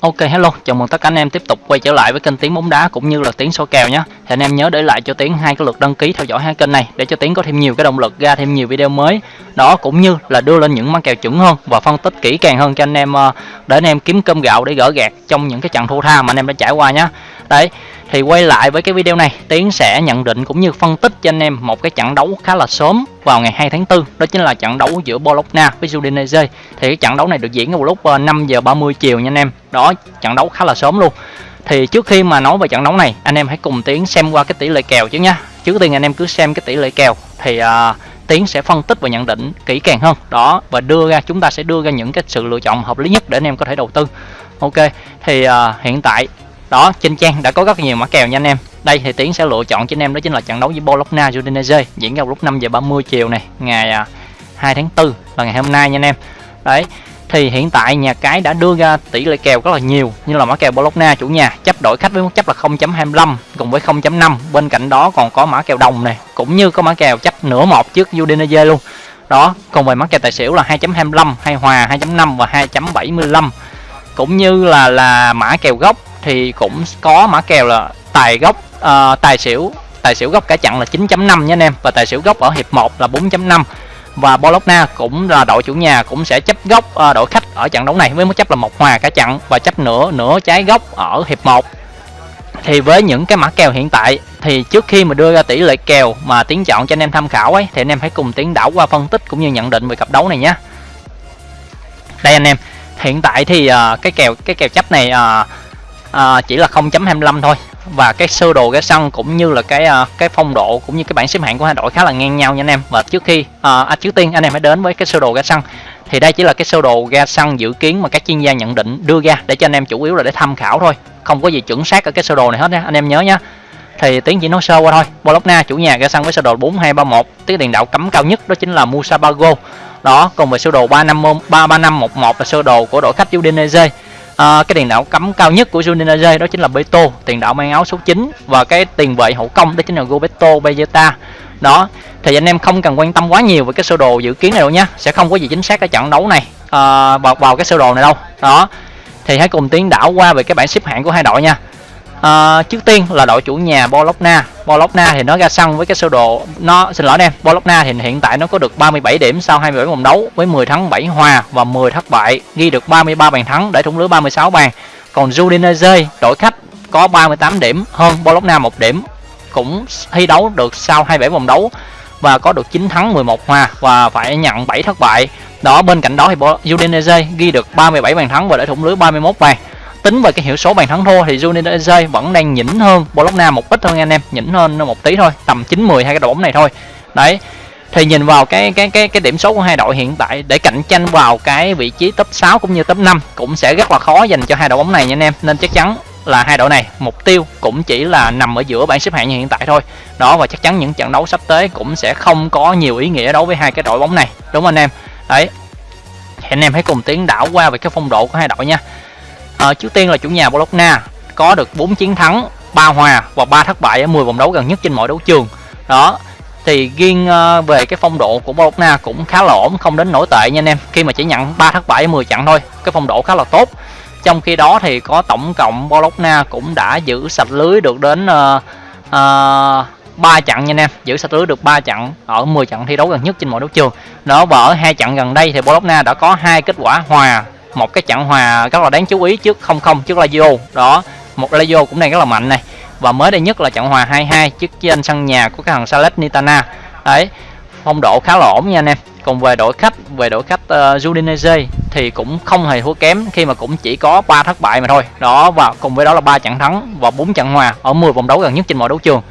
Ok hello, chào mừng tất cả anh em tiếp tục quay trở lại với kênh Tiến bóng đá cũng như là Tiến số kèo nhé. Thì anh em nhớ để lại cho Tiến hai cái lượt đăng ký theo dõi hai kênh này để cho Tiến có thêm nhiều cái động lực ra thêm nhiều video mới. Đó cũng như là đưa lên những mã kèo chuẩn hơn và phân tích kỹ càng hơn cho anh em ờ, để anh em kiếm cơm gạo để gỡ gạt trong những cái trận thua tha mà anh em đã trải qua nhé. Đấy, thì quay lại với cái video này, Tiến sẽ nhận định cũng như phân tích cho anh em một cái trận đấu khá là sớm vào ngày 2 tháng 4, đó chính là trận đấu giữa Bologna với Udinese. Thì cái trận đấu này được diễn vào lúc ờ, 5 giờ 30 chiều nha anh em. Đó, trận đấu khá là sớm luôn. Thì trước khi mà nói về trận đấu này, anh em hãy cùng Tiến xem qua cái tỷ lệ kèo chứ nha. Trước tiên anh em cứ xem cái tỷ lệ kèo thì uh, Tiến sẽ phân tích và nhận định kỹ càng hơn. Đó, và đưa ra chúng ta sẽ đưa ra những cái sự lựa chọn hợp lý nhất để anh em có thể đầu tư. Ok, thì uh, hiện tại đó, trên trang đã có rất nhiều mã kèo nha anh em. Đây thì tiến sẽ lựa chọn cho anh em đó chính là trận đấu với Bologna Udinese, diễn ra lúc 5 giờ 30 chiều này, ngày à, 2 tháng 4 là ngày hôm nay nha anh em. Đấy, thì hiện tại nhà cái đã đưa ra tỷ lệ kèo rất là nhiều, như là mã kèo Bologna chủ nhà, chấp đổi khách với mức chấp là 0.25 cùng với 0.5 bên cạnh đó còn có mã kèo đồng này, cũng như có mã kèo chấp nửa một trước Udinese luôn. Đó còn về mã kèo tài xỉu là 2.25 hay hòa 2.5 và 2.75 cũng như là là mã kèo gốc thì cũng có mã kèo là tài gốc uh, tài xỉu. Tài xỉu gốc cả chặn là 9.5 nha anh em. Và tài xỉu gốc ở hiệp 1 là 4.5 và Bologna cũng là đội chủ nhà cũng sẽ chấp gốc uh, đội khách ở trận đấu này với mức chấp là một hòa cả chặn và chấp nửa nửa trái gốc ở hiệp 1 thì với những cái mã kèo hiện tại thì trước khi mà đưa ra tỷ lệ kèo mà tiến chọn cho anh em tham khảo ấy thì anh em hãy cùng tiến đảo qua phân tích cũng như nhận định về cặp đấu này nhé. Đây anh em hiện tại thì uh, cái kèo cái kèo chấp này uh, à, chỉ là 0.25 thôi. Và cái sơ đồ cái sân cũng như là cái ờ, cái phong độ cũng như cái bảng xếp hạng của hai đội khá là ngang nhau nha anh em. Và trước khi à, à, trước tiên anh em hãy đến với cái sơ đồ ga sân thì đây chỉ là cái sơ đồ ga xăng dự kiến mà các chuyên gia nhận định đưa ra để cho anh em chủ yếu là để tham khảo thôi. Không có gì chuẩn xác ở cái sơ đồ này hết nha anh em nhớ nhá. Thì tiến chỉ nói sơ qua thôi. Bologna chủ nhà ga sân với sơ đồ 4231 tiếng tiền đạo cấm cao nhất đó chính là Musabago. Đó còn về sơ đồ 35 33511 là sơ đồ của đội khách Udinese à, cái tiền đạo cấm cao nhất của Udinese đó chính là Beto tiền đạo mang áo số 9 và cái tiền vệ hậu công đó chính là Roberto Bejeta đó thì anh em không cần quan tâm quá nhiều về cái sơ đồ dự kiến này đâu nhé sẽ không có gì chính xác ở trận đấu này à, vào vào cái sơ đồ này đâu. Đó thì hãy cùng tiến đảo qua về cái bảng xếp hạng của hai đội nha à, trước tiên là đội chủ nhà Bologna. Bologna thì nó ra sân với cái sơ đồ nó xin lỗi em Bologna thì hiện tại nó có được 37 điểm sau 27 vòng đấu với 10 thắng 7 hòa và 10 thất bại ghi được 33 bàn thắng để thủng lưới 36 bàn. Còn Udinese đội khách có 38 điểm hơn Bologna một điểm cũng thi đấu được sau 27 vòng đấu và có được 9 thắng 11 hòa và phải nhận 7 thất bại. Đó bên cạnh đó thì Udinese ghi được 37 bàn thắng và để thủng lưới 31 bàn tính về cái hiệu số bàn thắng thua thì Udinese vẫn đang nhỉnh hơn. Bologna một ít thôi anh em, nhỉnh hơn một tí thôi, tầm 9 10 hai cái đội bóng này thôi. Đấy, thì nhìn vào cái cái cái cái điểm số của hai đội hiện tại, để cạnh tranh vào cái vị trí top 6 cũng như top 5 cũng sẽ rất là khó dành cho hai đội bóng này nha anh em. Nên chắc chắn là hai đội này, mục tiêu cũng chỉ là nằm ở giữa bảng xếp hạng như hiện tại thôi. Đó, và chắc chắn những trận đấu sắp tới cũng sẽ không có nhiều ý nghĩa đối với hai cái đội bóng này. Đúng không anh em? Đấy, thì anh em hãy cùng tiến đảo qua về cái phong độ của hai đội nha à, trước tiên là chủ nhà Bologna có được 4 chiến thắng 3 hòa và 3 thất bại ở 10 vòng đấu gần nhất trên mọi đấu trường. Đó thì riêng ờ, về cái phong độ của Bologna cũng khá là ổn không đến nổi tệ nha anh em. Khi mà chỉ nhận 3 thất bại ở 10 trận thôi cái phong độ khá là tốt. Trong khi đó thì có tổng cộng Bologna cũng đã giữ sạch lưới được đến uh, uh, 3 trận nha anh em. Giữ sạch lưới được 3 trận ở 10 trận thi đấu gần nhất trên mọi đấu trường. Đó và ở hai trận gần đây thì Bologna đã có hai kết quả hòa một cái trận hòa rất là đáng chú ý trước 0-0 trước Lazio. Đó một Lazio cũng đang rất là mạnh này. Và mới đây nhất là trận hòa 2-2 trước trên sân nhà của cái thằng Salernitana. Đấy phong độ khá là ổn nha anh em. Còn về đội khách về đội khách uh, Udinese thì cũng không hề thua kém khi mà cũng chỉ có 3 thất bại mà thôi. Đó và cùng với đó là ba trận thắng và bốn trận hòa ở 10 vòng đấu gần nhất trên mọi đấu trường.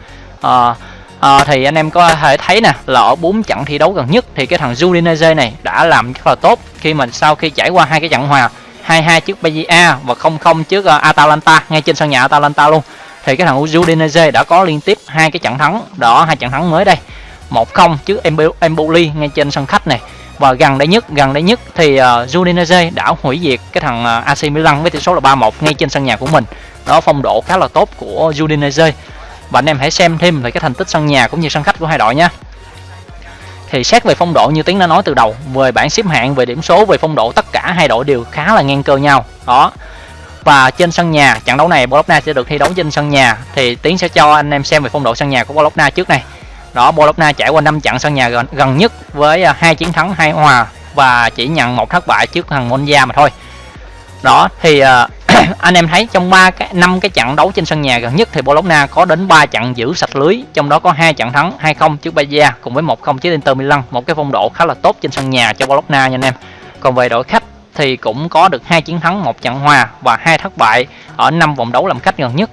Uh, à, thì anh em có thể thấy nè là ở bốn trận thi đấu gần nhất thì cái thằng Udinese này đã làm rất là tốt. Khi mà sau khi trải qua hai cái trận hòa 2-2 trước Bayern và 0-0 trước ờ, Atalanta ngay trên sân nhà Atalanta luôn thì cái thằng Udinese đã có liên tiếp hai cái trận thắng đó hai trận thắng mới đây. 1-0 trước Empoli ngay trên sân khách này. Và gần đây nhất gần đây nhất thì uh, Udinese đã hủy diệt cái thằng uh, AC Milan với tỷ số là 3-1 ngay trên sân nhà của mình. Đó phong độ khá là tốt của Udinese và anh em hãy xem thêm về cái thành tích sân nhà cũng như sân khách của hai đội nhé. Thì xét về phong độ như tiến đã nói từ đầu về bảng xếp hạng về điểm số về phong độ tất cả hai đội đều khá là ngang cơ nhau. Đó. Và trên sân nhà trận đấu này Bologna sẽ được thi đấu trên sân nhà. Thì tiến sẽ cho anh em xem về phong độ sân nhà của Bologna trước này. Đó Bologna trải qua 5 trận sân nhà gần, gần nhất với à, hai chiến thắng hai hòa và chỉ nhận một thất bại trước thằng Monza mà thôi. Đó thì uh, anh em thấy trong ba cái, năm cái trận đấu trên sân nhà gần nhất thì Bologna có đến 3 trận giữ sạch lưới, trong đó có hai trận thắng 2-0 trước Bayer cùng với 1-0 trước Inter Milan. Một cái phong độ khá là tốt trên sân nhà cho Bologna nha anh em. Còn về đội khách thì cũng có được hai chiến thắng, một trận hòa và hai thất bại ở năm vòng đấu làm khách gần nhất.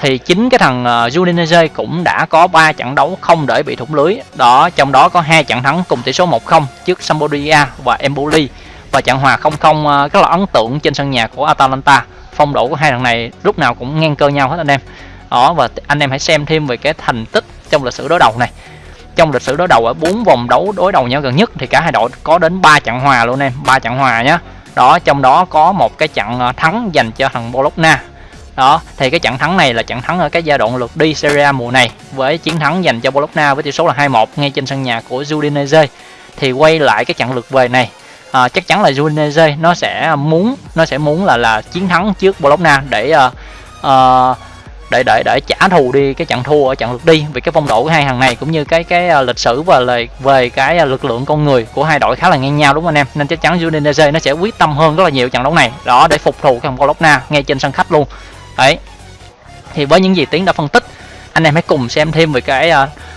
Thì chính cái thằng ờ, Udinese cũng đã có 3 trận đấu không để bị thủng lưới. Đó, trong đó có hai trận thắng cùng tỷ số 1-0 trước Sampdoria và Empoli. Và trận hòa 0-0 ờ, rất là ấn tượng trên sân nhà của Atalanta phong độ của hai thằng này lúc nào cũng ngang cơ nhau hết anh em. Đó, và anh em hãy xem thêm về cái thành tích trong lịch sử đối đầu này. Trong lịch sử đối đầu ở bốn vòng đấu đối đầu nhau gần nhất thì cả hai đội có đến 3 trận hòa luôn em, ba trận hòa nhá. Đó, trong đó có một cái trận ờ, thắng dành cho thằng Bologna. Đó, thì cái trận thắng này là trận thắng ở cái giai đoạn lượt đi Serie A mùa này với chiến thắng dành cho Bologna với tỷ số là 2-1 ngay trên sân nhà của Udinese. Thì quay lại cái trận lượt về này à, chắc chắn là Udinese nó sẽ muốn nó sẽ muốn là là chiến thắng trước Bologna để à, à, để để để trả thù đi cái trận thua ở trận lượt đi. Vì cái phong độ của hai thằng này cũng như cái cái lịch sử và lời về cái lực lượng con người của hai đội khá là ngang nhau đúng không anh em? Nên chắc chắn Udinese nó sẽ quyết tâm hơn rất là nhiều trận đấu này. Đó để phục thù cái thằng Bologna ngay trên sân khách luôn. Đấy. Thì với những gì tiến đã phân tích anh em hãy cùng xem thêm về cái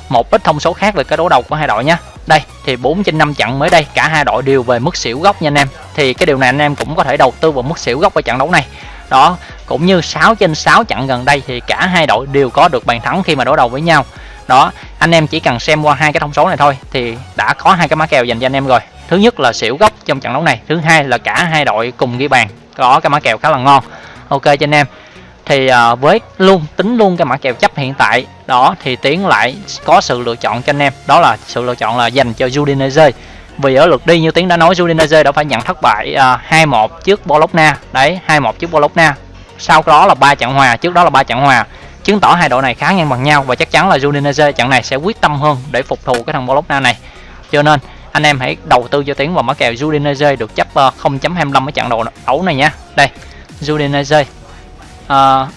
một ít thông số khác về cái đấu đầu của hai đội nhé đây, thì 4 trên 5 trận mới đây, cả hai đội đều về mức xỉu góc nha anh em. Thì cái điều này anh em cũng có thể đầu tư vào mức xỉu góc ở trận đấu này. Đó, cũng như 6 trên 6 trận gần đây thì cả hai đội đều có được bàn thắng khi mà đối đầu với nhau. Đó, anh em chỉ cần xem qua hai cái thông số này thôi, thì đã có hai cái mã kèo dành cho anh em rồi. Thứ nhất là xỉu góc trong trận đấu này, thứ hai là cả hai đội cùng ghi bàn. Có cái mã kèo khá là ngon. Ok cho anh em thì à, với luôn tính luôn cái mã kèo chấp hiện tại đó thì tiến lại có sự lựa chọn cho anh em. Đó là sự lựa chọn là dành cho Udinese. Vì ở lượt đi như tiến đã nói Udinese đã phải nhận thất bại uh, à, 2-1 trước Bologna. Đấy 2-1 trước Bologna. Sau đó là ba trận hòa trước đó là ba trận hòa. Chứng tỏ hai đội này khá ngang bằng nhau và chắc chắn là Udinese trận này sẽ quyết tâm hơn để phục thù cái thằng Bologna này. Cho nên anh em hãy đầu tư cho tiến vào mã kèo Udinese được chấp à, uh, 0.25 ở trận đấu đấu này nha. Đây Udinese uh,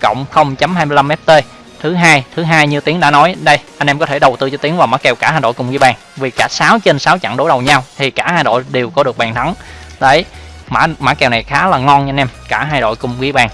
cộng 0.25 ft thứ hai thứ hai như tiến đã nói đây anh em có thể đầu tư cho tiến vào mã kèo cả hai đội cùng ghi bàn vì cả 6 trên 6 trận đối đầu nhau thì cả hai đội đều có được bàn thắng. Đấy mã mã kèo này khá là ngon nha anh em cả hai đội cùng ghi bàn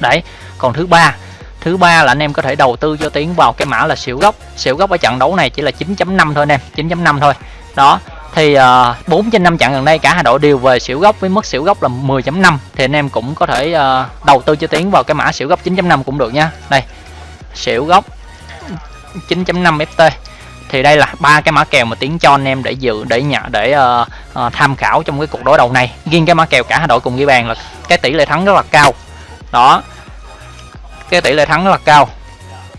đấy còn thứ ba thứ ba là anh em có thể đầu tư cho tiến vào cái mã là xỉu gốc. Xỉu gốc ở trận đấu này chỉ là 9.5 thôi anh em 9.5 thôi. Đó thì ờ, uh, 4 trên 5 trận gần đây cả hai đội đều về xỉu gốc với mức xỉu gốc là 10.5 thì anh em cũng có thể uh, đầu tư cho tiến vào cái mã xỉu gốc 9.5 cũng được nha. Đây xỉu gốc 9.5 ft thì đây là ba cái mã kèo mà tiến cho anh em để dự để nhận để uh, uh, tham khảo trong cái cuộc đối đầu này. Riêng cái mã kèo cả hai đội cùng ghi bàn là cái tỷ lệ thắng rất là cao. Đó cái tỷ lệ thắng rất là cao.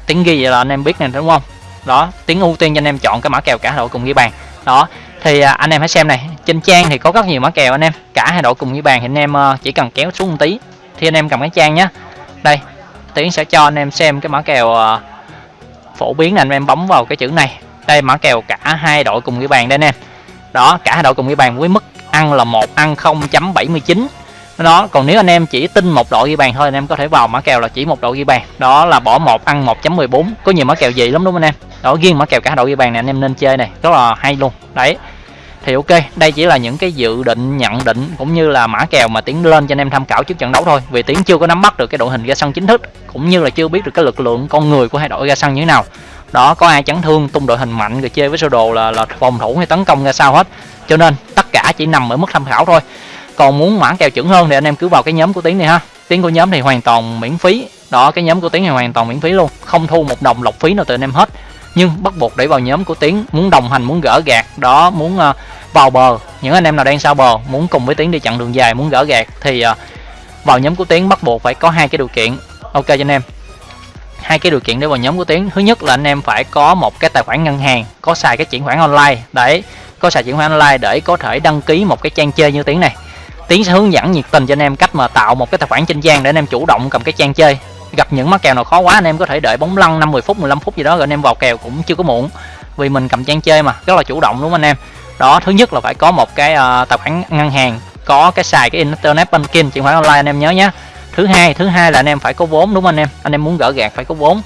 Tiến ghi vậy là anh em biết này đúng không? Đó tiến ưu tiên cho anh em chọn cái mã kèo cả hai đội cùng ghi bàn. Đó thì à, anh em hãy xem này. Trên trang thì có rất nhiều mã kèo anh em. Cả hai đội cùng như bàn thì anh em ờ, chỉ cần kéo xuống một tí thì anh em cầm cái trang nhé đây, tiến sẽ cho anh em xem cái mã kèo ờ, phổ biến là anh em bấm vào cái chữ này. Đây, mã kèo cả hai đội cùng ghi bàn đây anh em. Đó, cả hai đội cùng ghi bàn với mức ăn là một ăn 0.79 đó còn nếu anh em chỉ tin một đội ghi bàn thôi, anh em có thể vào mã kèo là chỉ một đội ghi bàn. Đó là bỏ một, ăn 1.14 có nhiều mã kèo gì lắm đúng không anh em? Đó, riêng mã kèo cả đội ghi bàn này anh em nên chơi này. Rất là hay luôn. Đấy. Thì ok, đây chỉ là những cái dự định, nhận định, cũng như là mã kèo mà tiến lên cho anh em tham khảo trước trận đấu thôi. Vì tiến chưa có nắm bắt được cái đội hình ra sân chính thức, cũng như là chưa biết được cái lực lượng con người của hai đội ra sân như thế nào. Đó, có ai chấn thương, tung đội hình mạnh, rồi chơi với sơ đồ là là phòng thủ hay tấn công ra sao hết. Cho nên, tất cả chỉ nằm ở mức tham khảo thôi còn muốn mã kèo chuẩn hơn thì anh em cứ vào cái nhóm của tiến này ha. Tiến của nhóm thì hoàn toàn miễn phí. Đó cái nhóm của tiến này hoàn toàn miễn phí luôn. Không thu một đồng lọc phí nào từ anh em hết. Nhưng bắt buộc để vào nhóm của tiến muốn đồng hành muốn gỡ gạt đó muốn uh, vào bờ. Những anh em nào đang sao bờ muốn cùng với tiến đi chặn đường dài muốn gỡ gạt thì uh, vào nhóm của tiến bắt buộc phải có hai cái điều kiện. Ok cho anh em. Hai cái điều kiện để vào nhóm của tiến. Thứ nhất là anh em phải có một cái tài khoản ngân hàng có xài cái chuyển khoản online. Để có xài chuyển khoản online để có thể đăng ký một cái trang chơi như tiến này tiến sẽ hướng dẫn nhiệt tình cho anh em cách mà tạo một cái tài khoản trên trang để anh em chủ động cầm cái trang chơi. Gặp những mắc kèo nào khó quá anh em có thể đợi bóng lăn 50 phút 15 phút gì đó rồi anh em vào kèo cũng chưa có muộn. Vì mình cầm trang chơi mà rất là chủ động đúng không anh em? Đó thứ nhất là phải có một cái uh, tài khoản ngân hàng có cái xài cái internet banking chuyển khoản online anh em nhớ nhé thứ hai thứ hai là anh em phải có vốn đúng không anh em? Anh em muốn gỡ gạt phải có vốn.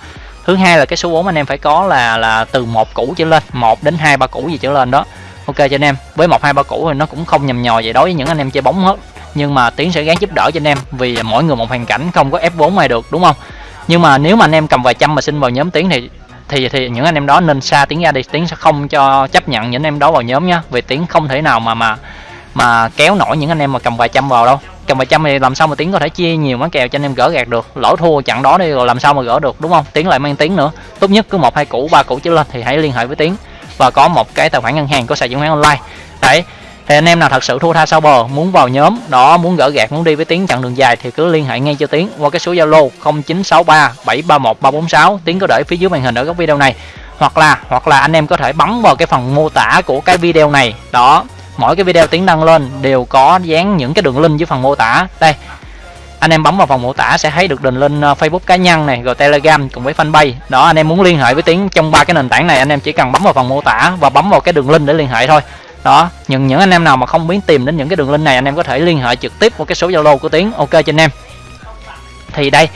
Thứ hai là cái số vốn anh em phải có là là từ một củ trở lên một đến hai ba củ gì trở lên đó ok, cho anh em. Với một, hai, ba củ thì nó cũng không nhầm nhò vậy đối với những anh em chơi bóng hết. Nhưng mà tiến sẽ gắng giúp đỡ cho anh em, vì mỗi người một hoàn cảnh, không có ép vốn ai được, đúng không? Nhưng mà nếu mà anh em cầm vài trăm mà xin vào nhóm tiến thì thì thì những anh em đó nên xa tiến ra đi. Tiến sẽ không cho chấp nhận những anh em đó vào nhóm nhá. Vì tiến không thể nào mà mà mà kéo nổi những anh em mà cầm vài trăm vào đâu. Cầm vài trăm thì làm sao mà tiến có thể chia nhiều món kèo cho anh em gỡ gạt được? Lỗ thua chặn đó đi rồi làm sao mà gỡ được, đúng không? Tiến lại mang tiến nữa. Tốt nhất cứ một, hai củ, ba củ trở lên thì hãy liên hệ với tiến và có một cái tài khoản ngân hàng có sàn chứng khoán online. Đấy, thì anh em nào thật sự thua tha sau bờ, muốn vào nhóm đó, muốn gỡ gạt muốn đi với tiến chặng đường dài thì cứ liên hệ ngay cho tiến qua cái số zalo 0963 731 346 tiến có để phía dưới màn hình ở góc video này. Hoặc là hoặc là anh em có thể bấm vào cái phần mô tả của cái video này. Đó, mỗi cái video tiến đăng lên đều có dán những cái đường link dưới phần mô tả. Đây anh em bấm vào phần mô tả sẽ thấy được đường link ờ, Facebook cá nhân này rồi Telegram cùng với fanpage. Đó anh em muốn liên hệ với tiến trong ba cái nền tảng này anh em chỉ cần bấm vào phần mô tả và bấm vào cái đường link để liên hệ thôi. Đó nhưng những anh em nào mà không biết tìm đến những cái đường link này anh em có thể liên hệ trực tiếp qua cái số zalo của tiến ok cho anh em. Thì đây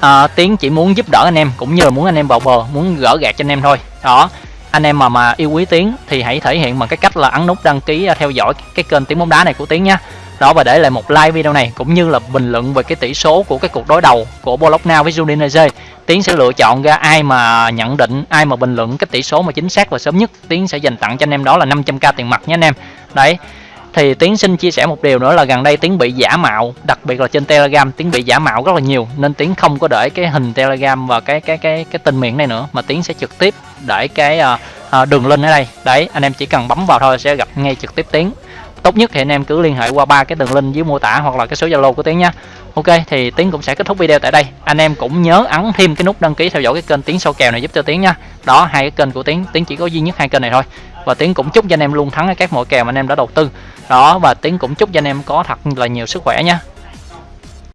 à, tiến chỉ muốn giúp đỡ anh em cũng như là muốn anh em vào bờ muốn gỡ gạt cho anh em thôi. Đó anh em mà mà yêu quý tiến thì hãy thể hiện bằng cái cách là ấn nút đăng ký ờ, theo dõi cái kênh tiếng bóng đá này của tiến nhé đó và để lại một like video này cũng như là bình luận về cái tỷ số của cái cuộc đối đầu của Bologna với Udinese. Tiến sẽ lựa chọn ra ai mà nhận định ai mà bình luận cái tỷ số mà chính xác và sớm nhất. Tiến sẽ dành tặng cho anh em đó là 500k tiền mặt nhé anh em. Đấy thì tiến xin chia sẻ một điều nữa là gần đây tiến bị giả mạo đặc biệt là trên telegram. Tiến bị giả mạo rất là nhiều nên tiến không có để cái hình telegram và cái cái cái cái tên miệng này nữa mà tiến sẽ trực tiếp để cái uh, uh, đường link ở đây. Đấy anh em chỉ cần bấm vào thôi sẽ gặp ngay trực tiếp tiến tốt nhất thì anh em cứ liên hệ qua ba cái đường link dưới mô tả hoặc là cái số zalo của tiến nhé. Ok, thì tiến cũng sẽ kết thúc video tại đây. Anh em cũng nhớ ấn thêm cái nút đăng ký theo dõi cái kênh tiến sâu kèo này giúp cho tiến nha đó, hai cái kênh của tiến. Tiến chỉ có duy nhất hai kênh này thôi. Và tiến cũng chúc cho anh em luôn thắng ở các mọi kèo mà anh em đã đầu tư. Đó, và tiến cũng chúc cho anh em có thật là nhiều sức khỏe nha